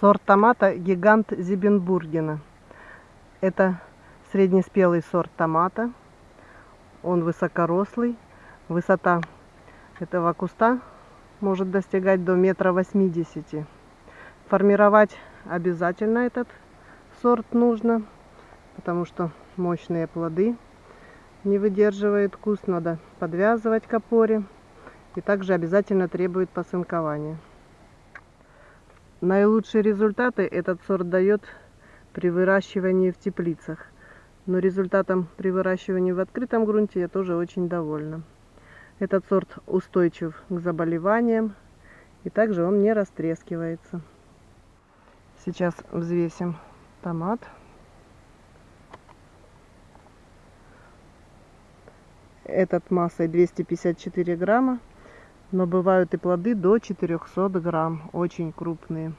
Сорт томата гигант Зибенбургена. Это среднеспелый сорт томата. Он высокорослый. Высота этого куста может достигать до метра восьмидесяти. Формировать обязательно этот сорт нужно, потому что мощные плоды не выдерживает куст. Надо подвязывать к опоре. И также обязательно требует посынкования. Наилучшие результаты этот сорт дает при выращивании в теплицах. Но результатом при выращивании в открытом грунте я тоже очень довольна. Этот сорт устойчив к заболеваниям и также он не растрескивается. Сейчас взвесим томат. Этот массой 254 грамма. Но бывают и плоды до 400 грамм, очень крупные.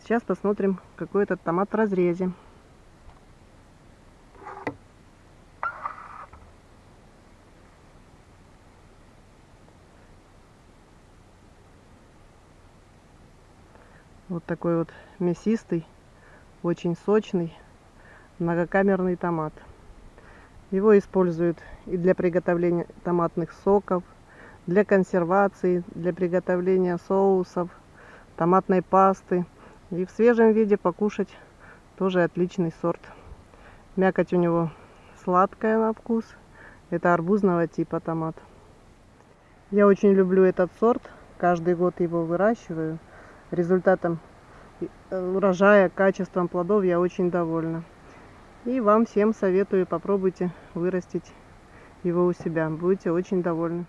Сейчас посмотрим, какой этот томат в разрезе. Вот такой вот мясистый, очень сочный, многокамерный томат. Его используют и для приготовления томатных соков, для консервации, для приготовления соусов, томатной пасты. И в свежем виде покушать тоже отличный сорт. Мякоть у него сладкая на вкус. Это арбузного типа томат. Я очень люблю этот сорт. Каждый год его выращиваю. Результатом урожая, качеством плодов я очень довольна. И вам всем советую, попробуйте вырастить его у себя. Будете очень довольны.